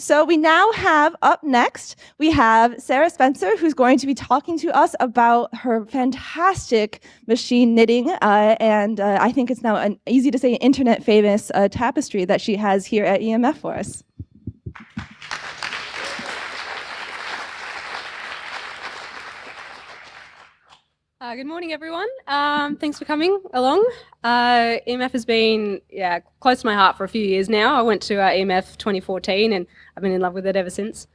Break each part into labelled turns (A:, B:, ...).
A: So we now have up next, we have Sarah Spencer, who's going to be talking to us about her fantastic machine knitting. Uh, and uh, I think it's now an easy to say internet famous uh, tapestry that she has here at EMF for us.
B: Uh, good morning, everyone. Um, thanks for coming along. Uh, EMF has been yeah close to my heart for a few years now. I went to uh, EMF 2014 and I've been in love with it ever since.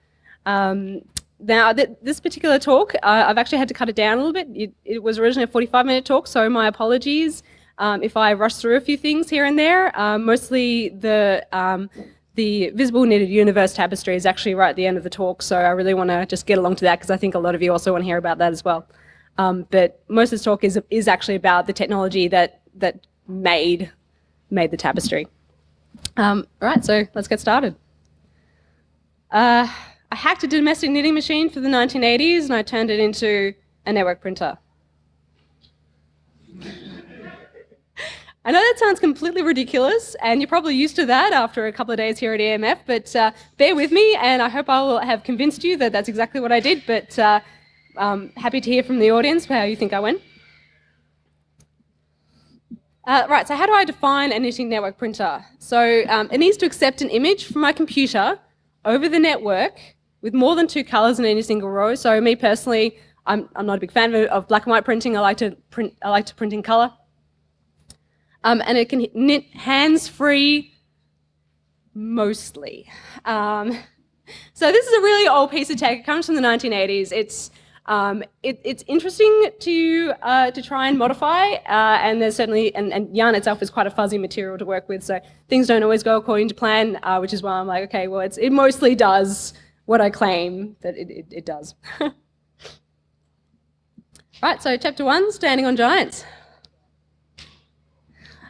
B: Um, now, th this particular talk, uh, I've actually had to cut it down a little bit. It, it was originally a 45 minute talk, so my apologies um, if I rush through a few things here and there. Um, mostly the um, the Visible Knitted Universe tapestry is actually right at the end of the talk, so I really want to just get along to that because I think a lot of you also want to hear about that as well. Um, but most of this talk is, is actually about the technology that, that made, made the tapestry. Um, all right, so let's get started. Uh, I hacked a domestic knitting machine for the 1980s and I turned it into a network printer. I know that sounds completely ridiculous, and you're probably used to that after a couple of days here at EMF, but uh, bear with me, and I hope I will have convinced you that that's exactly what I did, but uh, um, happy to hear from the audience how you think I went. Uh, right, so how do I define a knitting network printer? So um, it needs to accept an image from my computer over the network with more than two colors in any single row. So me personally, I'm, I'm not a big fan of, black and white printing. I like to print, I like to print in color. Um, and it can knit hands-free mostly. Um, so this is a really old piece of tech. It comes from the 1980s. It's um, it, it's interesting to uh, to try and modify, uh, and there's certainly and, and, yarn itself is quite a fuzzy material to work with, so things don't always go according to plan, uh, which is why I'm like, okay, well, it mostly does what I claim that it, it, it does. right, so chapter one, standing on giants.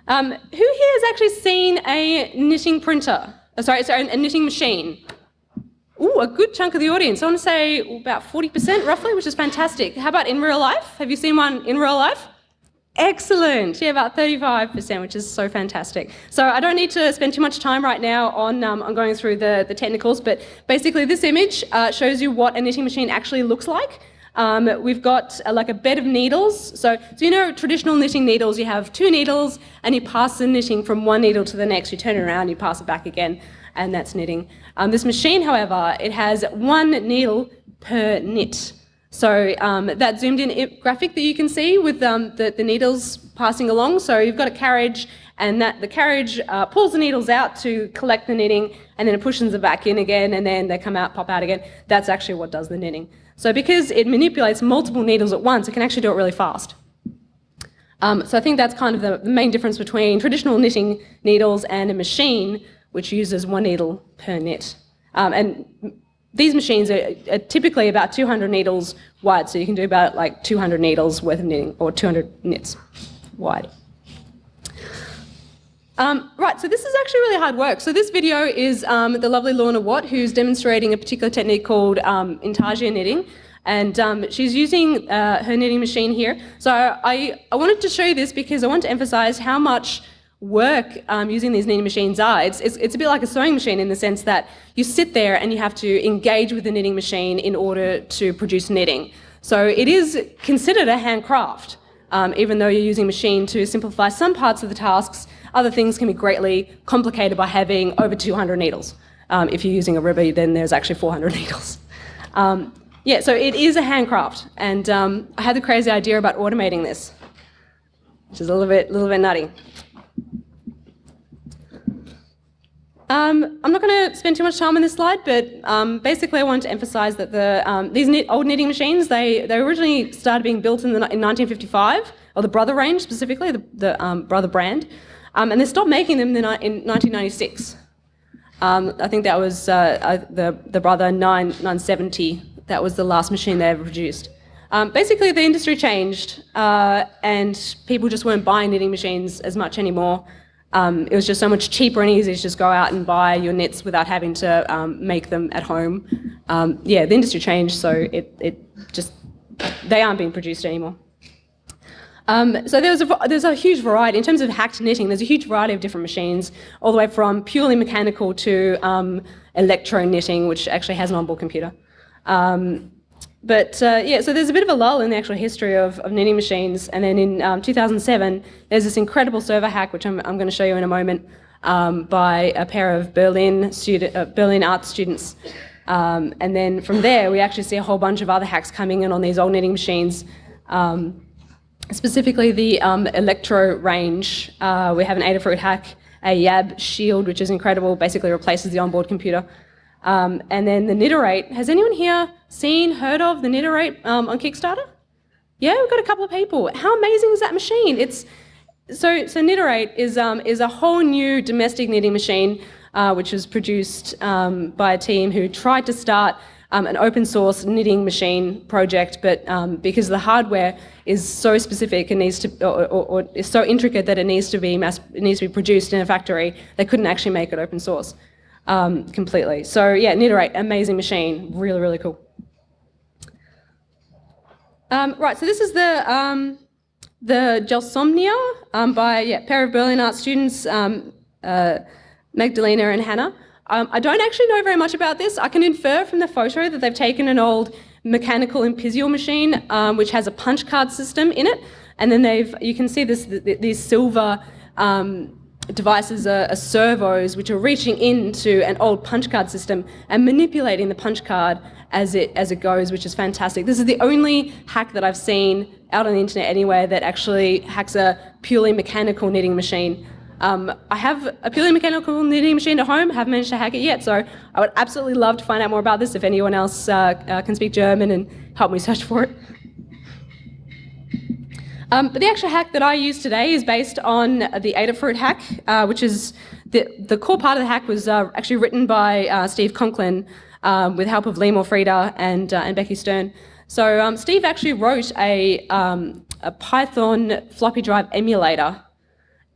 B: Um, who here has actually seen a knitting printer? Oh, sorry, sorry, a knitting machine? Ooh, a good chunk of the audience. I want to say about 40% roughly, which is fantastic. How about in real life? Have you seen one in real life? Excellent. Yeah, about 35%, which is so fantastic. So I don't need to spend too much time right now on, um, on going through the, the technicals, but basically this image uh, shows you what a knitting machine actually looks like. Um, we've got uh, like a bed of needles. So, so you know traditional knitting needles, you have two needles and you pass the knitting from one needle to the next. You turn it around, you pass it back again, and that's knitting. Um, this machine, however, it has one needle per knit. So um, that zoomed in graphic that you can see with um, the, the, needles passing along, so you've got a carriage and that the carriage uh, pulls the needles out to collect the knitting and then it pushes them back in again and then they come out, pop out again. That's actually what does the knitting. So because it manipulates multiple needles at once, it can actually do it really fast. Um, so I think that's kind of the main difference between traditional knitting needles and a machine which uses one needle per knit. Um, and these machines are, are, typically about 200 needles wide, so you can do about like 200 needles worth of knitting, or 200 knits wide. Um, right, so this is actually really hard work. So this video is um, the lovely Lorna Watt, who's demonstrating a particular technique called um, intarsia knitting. And um, she's using uh, her knitting machine here. So I, I wanted to show you this because I want to emphasize how much work um, using these knitting machines are. It's, it's, it's, a bit like a sewing machine in the sense that you sit there and you have to engage with the knitting machine in order to produce knitting. So it is considered a handcraft, um, even though you're using machine to simplify some parts of the tasks, other things can be greatly complicated by having over 200 needles. Um, if you're using a ribber, then there's actually 400 needles. Um, yeah, so it is a handcraft, and um, I had the crazy idea about automating this, which is a little bit, little bit nutty. Um, I'm not going to spend too much time on this slide, but um, basically I wanted to emphasize that the, um, these knit, old knitting machines, they, they originally started being built in, the, in 1955, or the Brother range specifically, the, the um, Brother brand, um, and they stopped making them in, in 1996. Um, I think that was uh, uh, the, the Brother 9, 970, that was the last machine they ever produced. basically the industry changed uh, and people just weren't buying knitting machines as much anymore. Um, it was just so much cheaper and easier to just go out and buy your knits without having to um, make them at home. Um, yeah, the industry changed, so it, it just, they aren't being produced anymore. Um, so there's a, there's a huge variety, in terms of hacked knitting, there's a huge variety of different machines, all the way from purely mechanical to um, electro knitting, which actually has an onboard computer. Um, but uh, yeah, so there's a bit of a lull in the actual history of, of knitting machines. And then in um, 2007, there's this incredible server hack, which I'm, I'm going to show you in a moment, um, by a pair of Berlin, student, uh, Berlin art students. Um, and then from there, we actually see a whole bunch of other hacks coming in on these old knitting machines. Um, specifically the um, Electro range. Uh, we have an Adafruit hack, a YAB Shield, which is incredible, basically replaces the onboard computer. Um, and then the Kniterate. Has anyone here seen, heard of the Kniterate um, on Kickstarter? Yeah, we've got a couple of people. How amazing is that machine? It's so so is um, is a whole new domestic knitting machine, uh, which was produced um, by a team who tried to start um, an open source knitting machine project, but um, because the hardware is so specific and needs to, or, or, or, is so intricate that it needs to be mass, it needs to be produced in a factory, they couldn't actually make it open source um, completely. So yeah, Kniterate, amazing machine, really, really cool. Um, right, so this is the, um, the Gelsomnia um, by yeah, pair of Berlin art students, um, uh, Magdalena and Hannah. Um, I don't actually know very much about this. I can infer from the photo that they've taken an old mechanical Empisal machine, which has a punch card system in it, and then they've, you can see this, these silver um, devices are, are, servos which are reaching into an old punch card system and manipulating the punch card as it as it goes, which is fantastic. This is the only hack that I've seen out on the internet anywhere that actually hacks a purely mechanical knitting machine. Um, I have a purely mechanical knitting machine at home, haven't managed to hack it yet, so I would absolutely love to find out more about this if anyone else uh, uh, can speak German and help me search for it. Um, but the actual hack that I use today is based on the Adafruit hack, uh, which is the, the core part of the hack was uh, actually written by uh, Steve Conklin um, with help of Limor Frieder and, uh, and Becky Stern. So um, Steve actually wrote a, um, a Python floppy drive emulator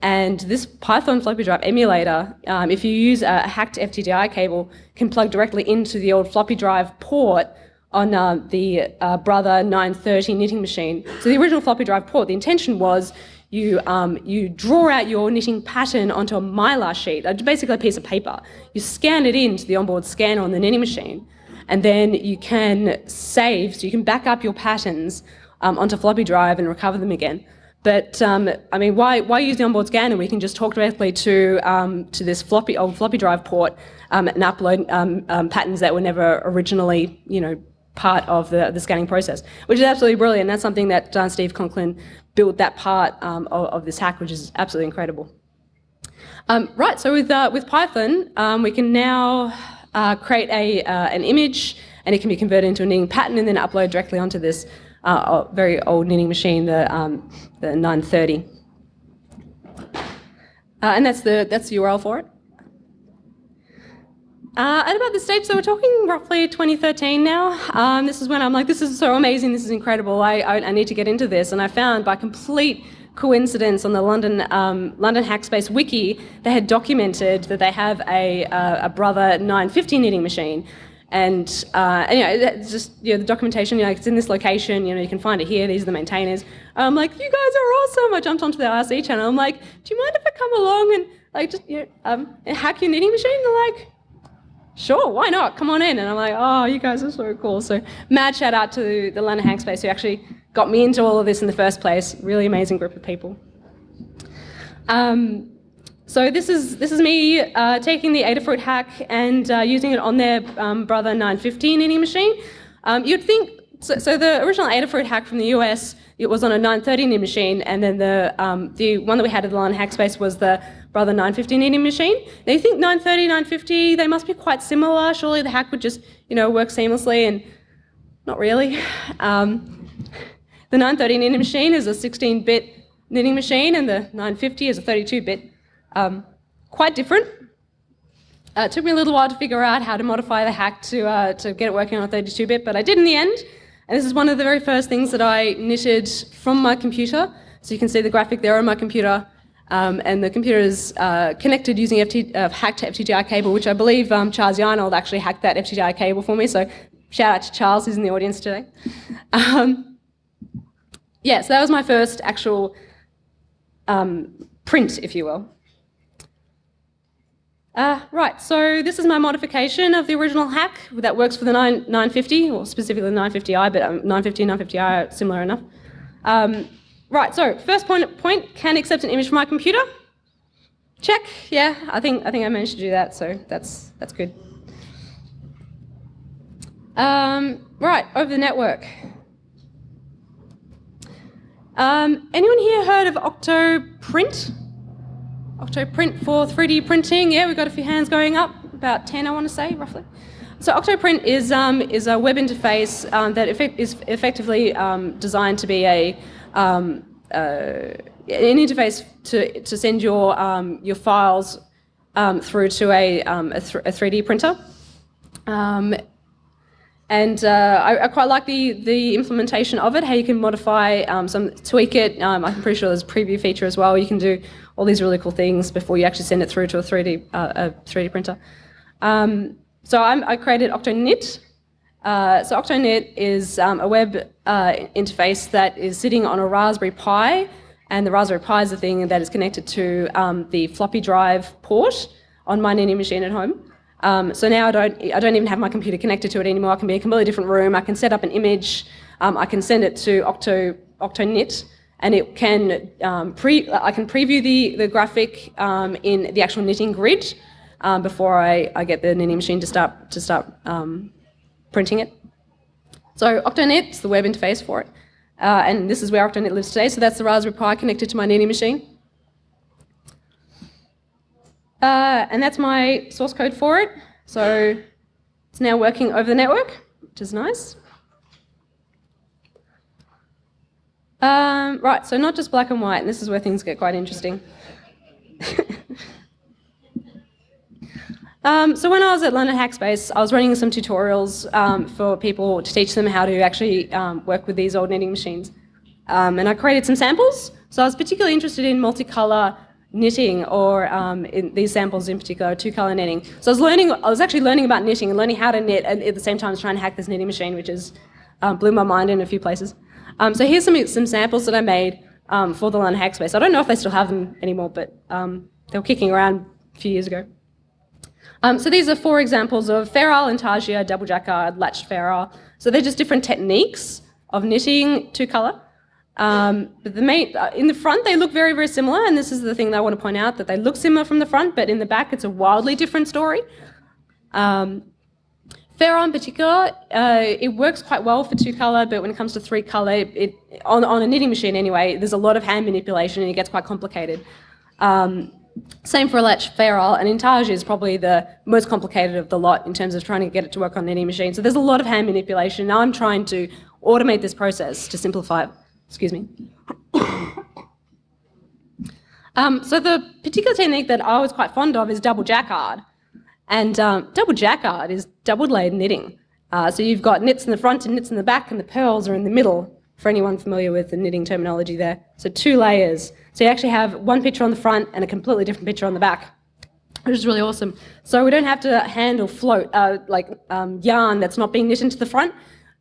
B: and this Python floppy drive emulator, um, if you use a hacked FTDI cable, can plug directly into the old floppy drive port on uh, the uh, Brother 930 knitting machine. So the original floppy drive port, the intention was you, um, you draw out your knitting pattern onto a mylar sheet, uh, basically a piece of paper. You scan it into the onboard scanner on the knitting machine, and then you can save, so you can back up your patterns um, onto floppy drive and recover them again. But um, I mean, why, why use the onboard scanner? We can just talk directly to, um, to this floppy, old floppy drive port um, and upload um, um, patterns that were never originally, you know, part of the, the scanning process, which is absolutely brilliant. That's something that John Steve Conklin built that part um, of, of, this hack, which is absolutely incredible. Um, right, so with, uh, with Python, um, we can now uh, create a, uh, an image and it can be converted into a knitting pattern and then upload directly onto this uh, very old knitting machine, the, um, the 930. Uh, and that's the, that's the URL for it. Uh, at about this stage, so we're talking roughly 2013 now. Um, this is when I'm like, this is so amazing, this is incredible, I, I, I, need to get into this. And I found by complete coincidence on the London, um, London Hackspace wiki, they had documented that they have a, a Brother 950 knitting machine. And, uh, and, you know, just you know, the documentation, you know, it's in this location, you know, you can find it here, these are the maintainers. I'm like, you guys are awesome. I jumped onto the RC channel. I'm like, do you mind if I come along and like just you know, um, hack your knitting machine? They're like, sure, why not? Come on in. And I'm like, oh, you guys are so cool. So mad shout out to the London Hackspace who actually got me into all of this in the first place. Really amazing group of people. Um, so this is this is me uh, taking the Adafruit hack and uh, using it on their um, Brother 915 knitting machine. Um, you'd think, so, so, the original Adafruit hack from the US, it was on a 930 knitting machine, and then the um, the one that we had at the London Hackspace was the Brother 950 knitting machine. Now you think 930, 950, they must be quite similar. Surely the hack would just, you know, work seamlessly, and not really. Um, the 930 knitting machine is a 16-bit knitting machine, and the 950 is a 32-bit. Um, quite different. Uh, it took me a little while to figure out how to modify the hack to, uh, to get it working on a 32-bit, but I did in the end. And this is one of the very first things that I knitted from my computer. So you can see the graphic there on my computer. Um, and the computer is uh, connected using FT, uh, hacked FTDI cable, which I believe um, Charles Yarnold actually hacked that FTDI cable for me. So shout out to Charles, who's in the audience today. Um, yeah, so that was my first actual um, print, if you will. Uh, right, so this is my modification of the original hack that works for the 9, 950, or specifically the 950i, but um, 950 and 950i are similar enough. Um, right, so first point, point, can accept an image from my computer. Check, yeah, I think, I think I managed to do that, so that's, that's good. Um, right, over the network. Um, anyone here heard of Octoprint? Octoprint for 3D printing. Yeah, we've got a few hands going up, about 10 I want to say, roughly. So Octoprint is, um, is a web interface um, that effect is effectively um, designed to be a, um, uh, an interface to, to send your, um, your files um, through to a, a, th a, 3D printer. And uh, I, I, quite like the, the implementation of it, how you can modify, um, some tweak it. Um, I'm pretty sure there's a preview feature as well. You can do all these really cool things before you actually send it through to a 3D, uh, a 3D printer. Um, so I'm, i created OctoKnit. Uh, so OctoKnit is um, a web uh, interface that is sitting on a Raspberry Pi, and the Raspberry Pi is the thing that is connected to um, the floppy drive port on my Knitting machine at home. Um, so now I don't, I don't even have my computer connected to it anymore. I can be in a completely different room. I can set up an image. Um, I can send it to Octo, OctoKnit and it can um, pre, I can preview the, the graphic um, in the actual knitting grid um, before I, I get the knitting machine to start, to start um, printing it. So OctoKnit is the web interface for it. Uh, and this is where OctoKnit lives today. So that's the Raspberry Pi connected to my knitting machine. Uh, and that's my source code for it. So it's now working over the network, which is nice. Um, right, so not just black and white, and this is where things get quite interesting. um, so when I was at London Hackspace, I was running some tutorials um, for people to teach them how to actually um, work with these old knitting machines. Um, and I created some samples. So I was particularly interested in multicolour knitting or um, in these samples in particular, two-color knitting. So I was learning, I was actually learning about knitting and learning how to knit and at the same time trying to hack this knitting machine, which is um, blew my mind in a few places. Um, so here's some, some samples that I made um, for the London Hackspace. I don't know if they still have them anymore, but um, they were kicking around a few years ago. Um, so these are four examples of Fair Isle, Intarsia, double jacquard, latched Fair Isle. So they're just different techniques of knitting two-color. Um, but the main, uh, in the front, they look very, very similar, and this is the thing that I want to point out, that they look similar from the front, but in the back, it's a wildly different story. Um, Fair in particular, uh, it works quite well for two colour, but when it comes to three colour, it, on, on a knitting machine anyway, there's a lot of hand manipulation and it gets quite complicated. Um, same for a latch Fair Isle, and Intarsia is probably the most complicated of the lot in terms of trying to get it to work on knitting machine. So there's a lot of hand manipulation. Now I'm trying to automate this process to simplify it. Excuse me. um, so the particular technique that I was quite fond of is double jacquard. And um, double jacquard is double layered knitting. Uh, so you've got knits in the front and knits in the back and the purls are in the middle, for anyone familiar with the knitting terminology there. So two layers. So you actually have one picture on the front and a completely different picture on the back, which is really awesome. So we don't have to handle float, uh, like um, yarn that's not being knit into the front.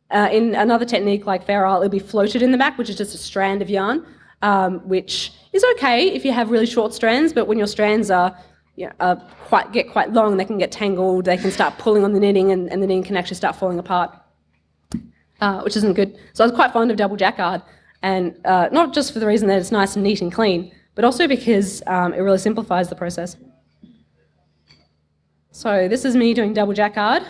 B: Uh, in another technique like Fair Isle, it'll be floated in the back, which is just a strand of yarn, um, which is okay if you have really short strands, but when your strands are, you know, uh, quite, get quite long, they can get tangled, they can start pulling on the knitting and, and the knitting can actually start falling apart, uh, which isn't good. So I was quite fond of double jacquard, and uh, not just for the reason that it's nice and neat and clean, but also because um, it really simplifies the process. So this is me doing double jacquard.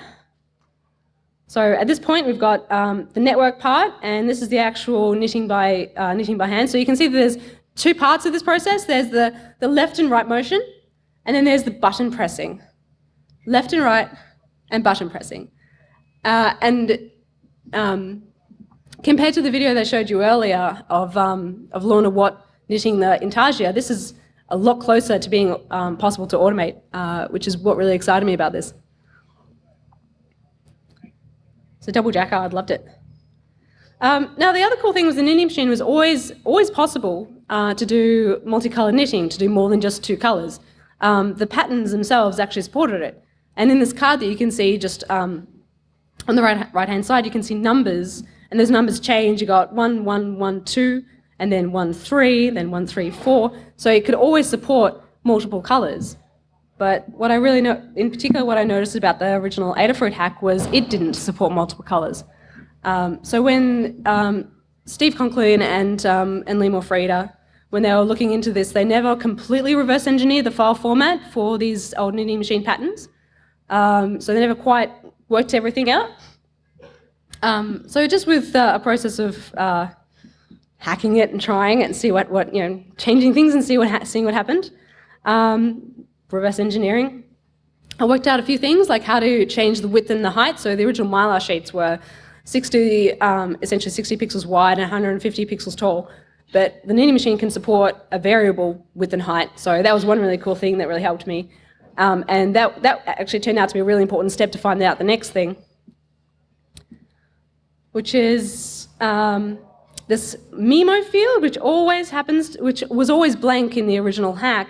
B: So at this point, we've got um, the network part, and this is the actual knitting by, uh, knitting by hand. So you can see that there's two parts of this process. There's the, the left and right motion, and then there's the button pressing. Left and right, and button pressing. Uh, and um, compared to the video they showed you earlier of, um, of Lorna Watt knitting the intarsia, this is a lot closer to being um, possible to automate, uh, which is what really excited me about this. So double jacquard, loved it. Um, now the other cool thing was the knitting machine was always, always possible uh, to do multicolour knitting, to do more than just two colours. Um, the patterns themselves actually supported it. And in this card that you can see just um, on the right, right hand side, you can see numbers and those numbers change. You got one, one, one, two, and then one, three, then one, three, four. So it could always support multiple colors. But what I really know, in particular, what I noticed about the original Adafruit hack was it didn't support multiple colors. Um, so when um, Steve Conklin and, um, and Limor Frieder, when they were looking into this, they never completely reverse engineered the file format for these old knitting machine patterns. Um, so they never quite worked everything out. Um, so just with uh, a process of uh, hacking it and trying it and see what, what you know, changing things and see what seeing what happened, um, reverse engineering. I worked out a few things like how to change the width and the height. So the original Mylar sheets were 60, um, essentially 60 pixels wide and 150 pixels tall. But the knitting machine can support a variable width and height. So that was one really cool thing that really helped me. Um, and that, that actually turned out to be a really important step to find out the next thing, which is um, this memo field, which always happens, which was always blank in the original hack.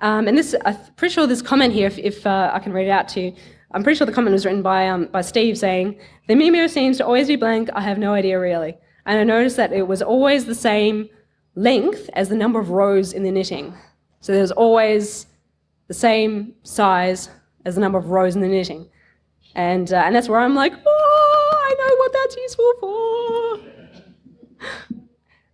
B: Um, and this, I'm pretty sure this comment here, if, if uh, I can read it out to you, I'm pretty sure the comment was written by, um, by Steve saying, the memo seems to always be blank, I have no idea really. And I noticed that it was always the same length as the number of rows in the knitting. So there's always the same size as the number of rows in the knitting. And, uh, and that's where I'm like, oh, I know what that's useful for.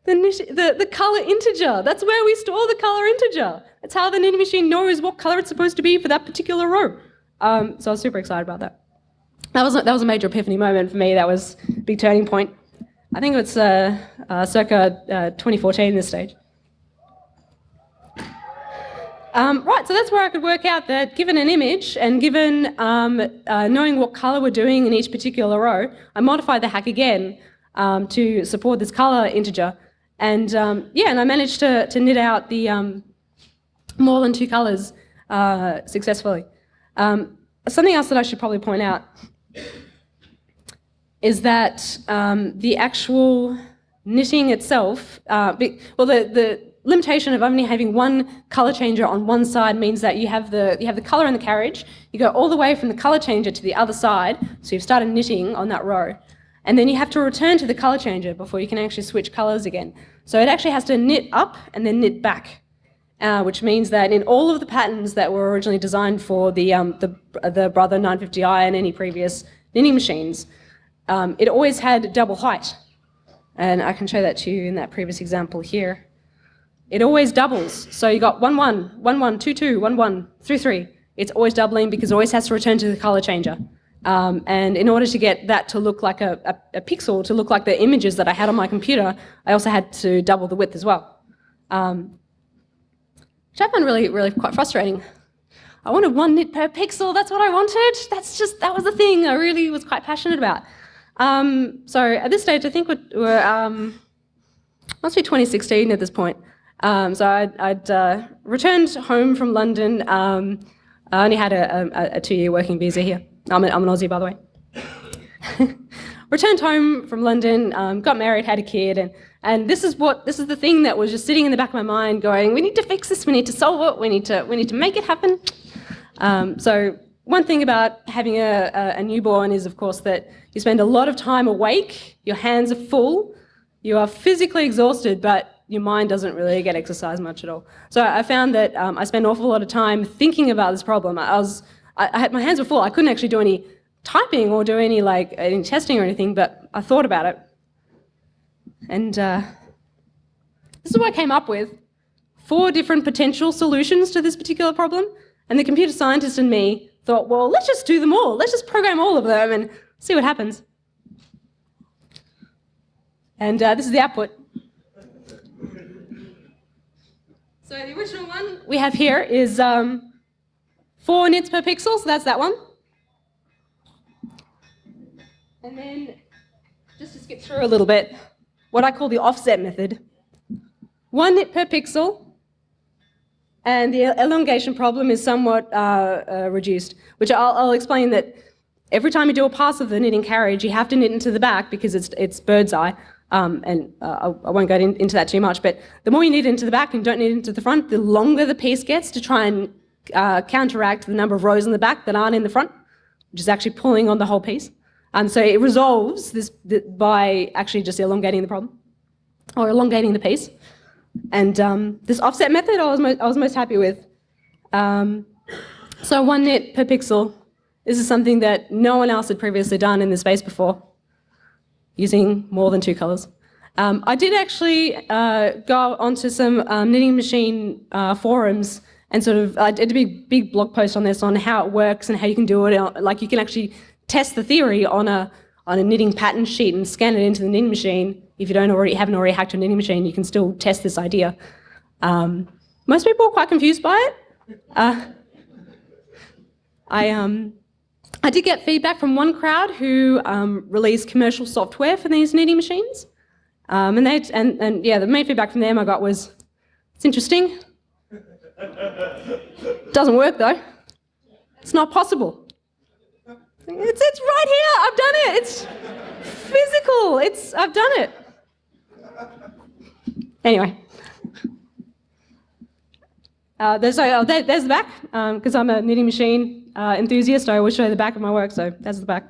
B: The, the, the color integer, that's where we store the color integer. That's how the knitting machine knows what color it's supposed to be for that particular row. Um, so I was super excited about that. That was, that was a major epiphany moment for me. That was a big turning point. I think it's uh, uh, circa uh, 2014 this stage. Um, right, so that's where I could work out that given an image and given um, uh, knowing what color we're doing in each particular row, I modified the hack again um, to support this color integer. And um, yeah, and I managed to, to knit out the um, more than two colors uh, successfully. Um, something else that I should probably point out is that the actual knitting itself, uh, be, well, the, the limitation of only having one color changer on one side means that you have the you have the color in the carriage, you go all the way from the color changer to the other side, so you've started knitting on that row, and then you have to return to the color changer before you can actually switch colors again. So it actually has to knit up and then knit back, uh, which means that in all of the patterns that were originally designed for the um, the, the Brother 950i and any previous knitting machines, um, it always had double height. And I can show that to you in that previous example here it always doubles. So you got 1, 1, 1, 1, 2, 2, 1, 1, 3, 3. It's always doubling because it always has to return to the color changer. Um, and in order to get that to look like a, a, a, pixel, to look like the images that I had on my computer, I also had to double the width as well. Um, which I found really, really quite frustrating. I wanted one knit per pixel, that's what I wanted. That's just, that was the thing I really was quite passionate about. Um, so at this stage, I think we're, we're um, must be 2016 at this point. Um, so I'd, I'd uh, returned home from London. Um, I only had a, a, a two-year working visa here. I'm, a, I'm an Aussie, by the way. returned home from London, um, got married, had a kid, and, and this is what this is the thing that was just sitting in the back of my mind, going, we need to fix this, we need to solve it, we need to we need to make it happen. Um, so one thing about having a, a, a newborn is, of course, that you spend a lot of time awake, your hands are full, you are physically exhausted, but your mind doesn't really get exercise much at all. So I found that um, I spent an awful lot of time thinking about this problem. I was, I, I, had my hands were full. I couldn't actually do any typing or do any like any testing or anything, but I thought about it. And uh, this is what I came up with. Four different potential solutions to this particular problem. And the computer scientist and me thought, well, let's just do them all. Let's just program all of them and see what happens. And uh, this is the output. So the original one we have here is um, four knits per pixel, so that's that one. And then, just to skip through a little bit, what I call the offset method. One knit per pixel, and the elongation problem is somewhat uh, uh, reduced, which I'll, I'll, explain that every time you do a pass of the knitting carriage, you have to knit into the back because it's, it's bird's eye. Um, and uh, I, won't go in, into that too much, but the more you knit into the back and don't knit into the front, the longer the piece gets to try and uh, counteract the number of rows in the back that aren't in the front, which is actually pulling on the whole piece. Um, so it resolves this by actually just elongating the problem or elongating the piece. And um, this offset method I was, I was most happy with. Um, so one knit per pixel. This is something that no one else had previously done in this space before, using more than two colors. Um, I did actually uh, go onto some um, knitting machine uh, forums and sort of, I did a big, big blog post on this on how it works and how you can do it. Like you can actually test the theory on a, on a knitting pattern sheet and scan it into the knitting machine. If you don't already haven't already hacked a knitting machine, you can still test this idea. Um, most people are quite confused by it. Uh, I, um, I did get feedback from one crowd who um, released commercial software for these knitting machines. Um, and, they, and, and yeah, the main feedback from them I got was, it's interesting. Doesn't work though. It's not possible. It's, it's right here, I've done it. It's physical, it's, I've done it. Anyway. Uh, there's, uh, there, there's the back, because um, I'm a knitting machine uh, enthusiast. I always show the back of my work, so that's the back.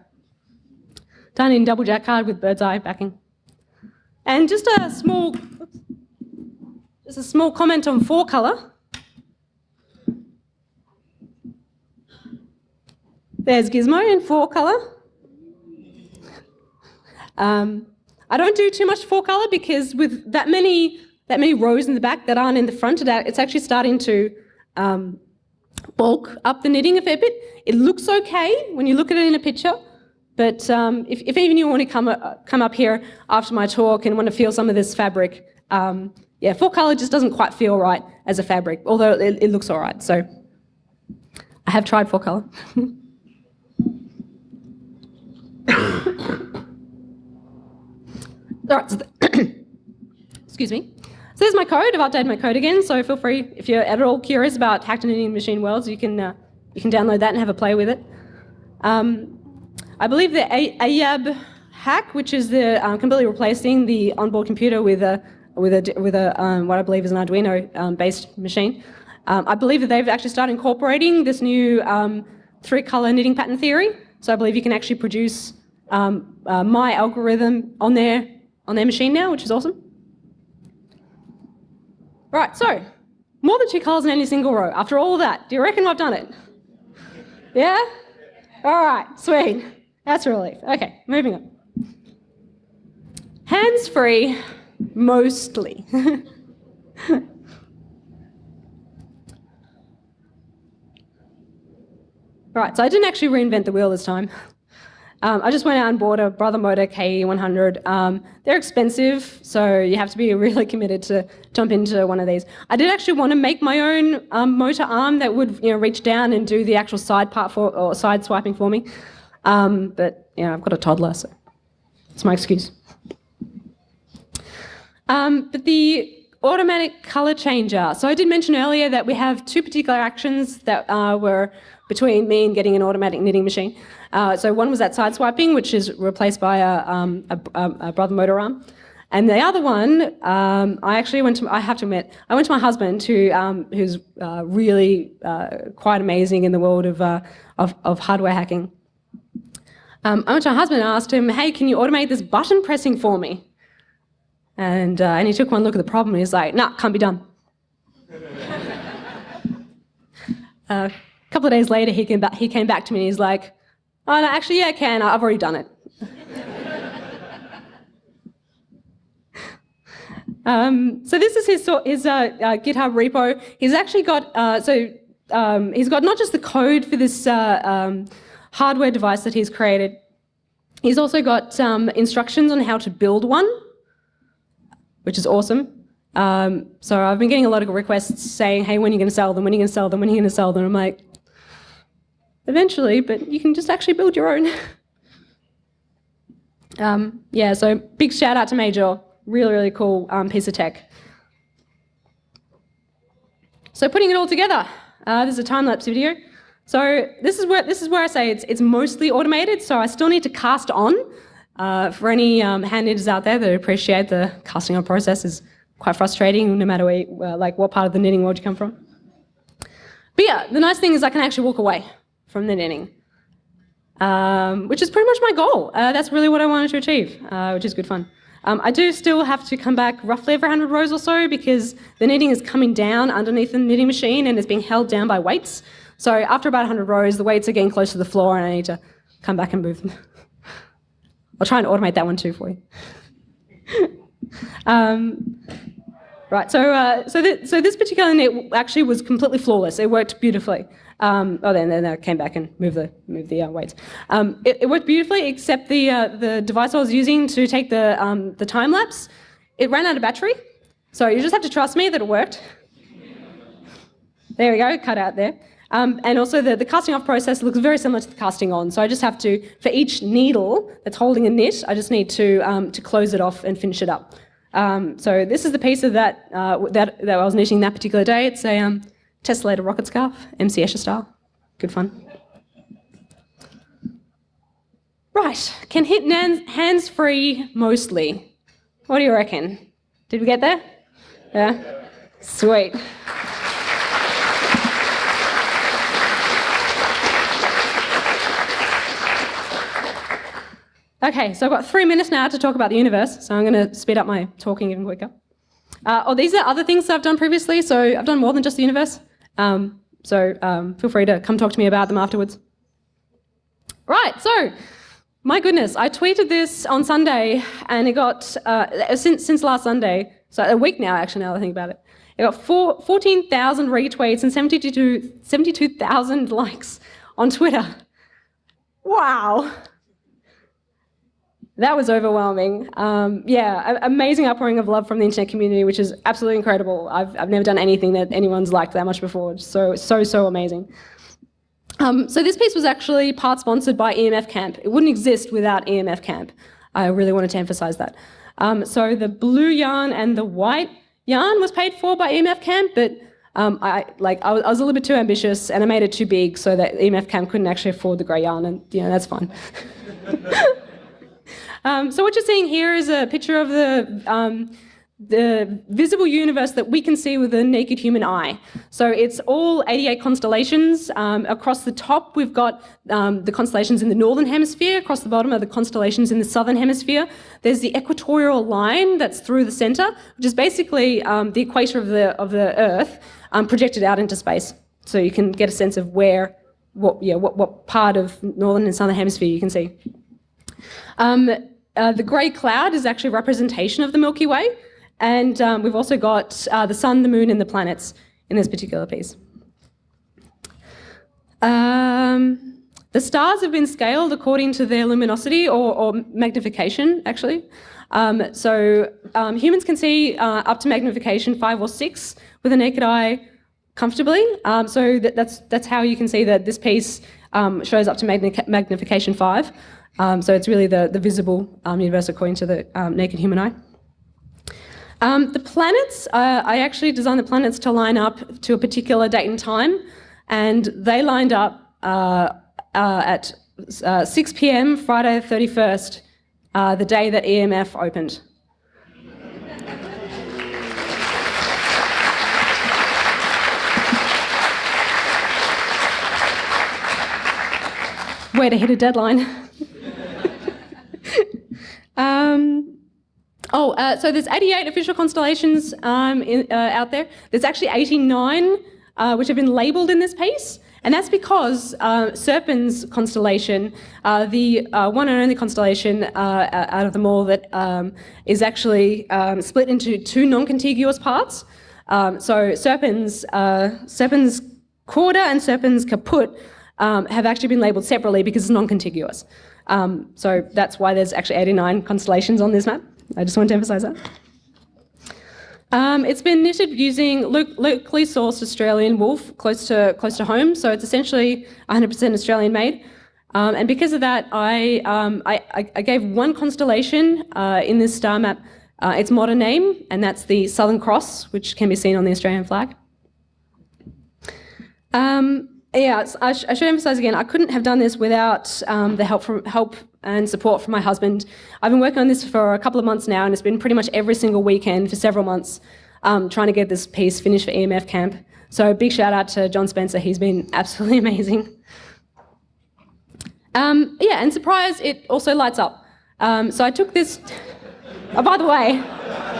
B: Done in double jacquard with bird's eye backing. And just a small, just a small comment on four color. There's Gizmo in four color. Um, I don't do too much four color because with that many that many rows in the back that aren't in the front of that, it's actually starting to um, bulk up the knitting a fair bit. It looks okay when you look at it in a picture, but um, if, if, even you want to come, uh, come up here after my talk and want to feel some of this fabric, um, yeah, full color just doesn't quite feel right as a fabric, although it, it looks all right. So I have tried full color. all right, so excuse me. So there's my code. I've updated my code again, so feel free, if you're at all curious about hacked knitting machine worlds, you can, uh, you can download that and have a play with it. Um, I believe the AYAB hack, which is the um, completely replacing the onboard computer with a with a with a um, what I believe is an Arduino-based um, machine. Um, I believe that they've actually started incorporating this new um, three-color knitting pattern theory. So I believe you can actually produce uh, my algorithm on their on their machine now, which is awesome. Right, so more than two colors in any single row. After all that, do you reckon I've done it? Yeah? All right, sweet. That's a relief. Okay, moving on. Hands-free, mostly. right, so I didn't actually reinvent the wheel this time. Um, I just went out and bought a Brother Motor KE100. Um, they're expensive, so you have to be really committed to jump into one of these. I did actually want to make my own um, motor arm that would you know, reach down and do the actual side part for, or side swiping for me. Um, but know, I've got a toddler, so it's my excuse. Um, but the automatic color changer. So I did mention earlier that we have two particular actions that uh, were between me and getting an automatic knitting machine. Uh, so one was that side swiping, which is replaced by a, um, a, a brother motor arm. And the other one, um, I actually went to, I have to admit, I went to my husband who, um, who's uh, really uh, quite amazing in the world of, uh, of, of, hardware hacking. Um, I went to my husband and asked him, hey, can you automate this button pressing for me? And, uh, and he took one look at the problem and he's like, nah, can't be done. Couple of days later, he came, back, he came back to me and he's like, Oh, no, actually, yeah, I can. I've already done it. um, so this is his, his uh, uh, GitHub repo. He's actually got, uh, so um, he's got not just the code for this uh, um, hardware device that he's created, he's also got um, instructions on how to build one, which is awesome. Um, so I've been getting a lot of requests saying, hey, when are you going to sell them? When are you going to sell them? When are you going to sell them? I'm like, eventually, but you can just actually build your own. um, yeah, so big shout out to Major. Really, really cool um, piece of tech. So putting it all together, uh, this is a time-lapse video. So this is where this is where I say it's it's mostly automated. So I still need to cast on. Uh, for any um, hand knitters out there that appreciate the casting on process is quite frustrating, no matter where, uh, like what part of the knitting world you come from. But yeah, the nice thing is I can actually walk away from the knitting. um, which is pretty much my goal. Uh, that's really what I wanted to achieve, uh, which is good fun. Um, I do still have to come back roughly every 100 rows or so because the knitting is coming down underneath the knitting machine and it's being held down by weights. So after about 100 rows, the weights are getting close to the floor and I need to come back and move them. I'll try and automate that one too for you. um, right, so, uh, so, th so this particular knit actually was completely flawless. It worked beautifully. Um, oh, then, then I came back and moved the, moved the uh, weights. Um, it, it, worked beautifully, except the, uh, the device I was using to take the, um, the time lapse, it ran out of battery. So you just have to trust me that it worked. There we go, cut out there. Um, and also the, the casting off process looks very similar to the casting on. So I just have to, for each needle that's holding a knit, I just need to, um, to close it off and finish it up. Um, so this is the piece of that, uh, that, that I was knitting that particular day. It's a, Tessellator rocket scarf, MC Escher style. Good fun. Right, can hit hands free mostly. What do you reckon? Did we get there? Yeah? Sweet. Okay, so I've got three minutes now to talk about the universe, so I'm going to speed up my talking even quicker. Uh, oh, these are other things I've done previously, so I've done more than just the universe. Um, so um, feel free to come talk to me about them afterwards. Right, so my goodness, I tweeted this on Sunday and it got, uh, since, since last Sunday, so a week now actually now that I think about it, it got 14,000 retweets and 72,000 72, likes on Twitter. Wow that was overwhelming. Um, yeah, amazing outpouring of love from the internet community, which is absolutely incredible. I've, I've never done anything that anyone's liked that much before. So, so, so amazing. Um, so this piece was actually part sponsored by EMF Camp. It wouldn't exist without EMF Camp. I really wanted to emphasize that. Um, so the blue yarn and the white yarn was paid for by EMF Camp, but um, I, like, I was, I was, a little bit too ambitious and I made it too big so that EMF Camp couldn't actually afford the grey yarn, and you know, that's fine. Um, so what you're seeing here is a picture of the um, the visible universe that we can see with the naked human eye. So it's all 88 constellations. Um, across the top, we've got um, the constellations in the northern hemisphere. Across the bottom are the constellations in the southern hemisphere. There's the equatorial line that's through the center, which is basically um, the equator of the, of the Earth um, projected out into space. So you can get a sense of where, what, yeah, what, what part of northern and southern hemisphere you can see. Um, uh, the grey cloud is actually a representation of the Milky Way, and um, we've also got uh, the sun, the moon, and the planets in this particular piece. Um, the stars have been scaled according to their luminosity or, or magnification, actually. Um, so um, humans can see uh, up to magnification five or six with a naked eye comfortably. Um, so that, that's, that's how you can see that this piece shows up to magnification five. Um, so it's really the, the visible um, universe according to the um, naked human eye. Um, the planets, uh, I actually designed the planets to line up to a particular date and time, and they lined up uh, uh, at uh, 6 p.m. Friday the 31st, uh, the day that EMF opened. Way to hit a deadline. Um, oh, uh, so there's 88 official constellations um, in, uh, out there. There's actually 89 uh, which have been labelled in this piece. And that's because uh, Serpens constellation, uh, the uh, one and only constellation uh, out of them all that um, is actually um, split into two non-contiguous parts. Um, so Serpens, uh, Serpens Cauda and Serpens Caput um, have actually been labelled separately because it's non-contiguous. Um, so that's why there's actually 89 constellations on this map. I just want to emphasise that. Um, it's been knitted using locally sourced Australian wool close to, close to home, so it's essentially 100% Australian made. Um, and because of that, I, um, I, I, gave one constellation uh, in this star map uh, its modern name, and that's the Southern Cross, which can be seen on the Australian flag. Um, yeah, I, sh I, should emphasize again, I couldn't have done this without um, the help from help and support from my husband. I've been working on this for a couple of months now, and it's been pretty much every single weekend for several months um, trying to get this piece finished for EMF camp. So big shout out to John Spencer, he's been absolutely amazing. Um, yeah, and surprise, it also lights up. Um, so I took this. Oh, by the way.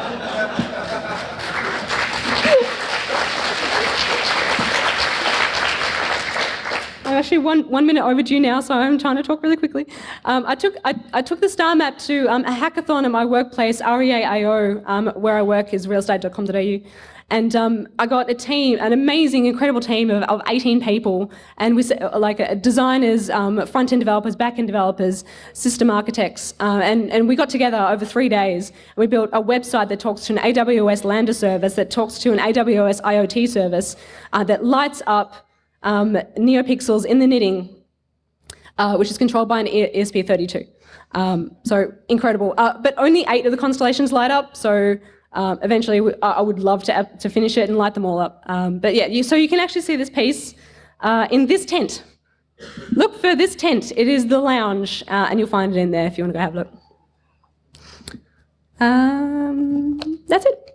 B: I'm actually one, one minute overdue now, so I'm trying to talk really quickly. Um, I, took, I, I, took the star map to um, a hackathon at my workplace, REAIO, um, where I work is realestate.com.au. And um, I got a team, an amazing, incredible team of, of 18 people, and we like uh, designers, um, front-end developers, back-end developers, system architects, uh, and, and we got together over three days. And we built a website that talks to an AWS Lambda service, that talks to an AWS IoT service, uh, that lights up um, NeoPixels in the knitting, uh, which is controlled by an ESP32. Um, so incredible. Uh, but only eight of the constellations light up, so um, eventually, I would love to, to finish it and light them all up. Um, but yeah, you, so you can actually see this piece uh, in this tent. Look for this tent. It is the lounge, uh, and you'll find it in there if you want to go have a look. Um, that's it.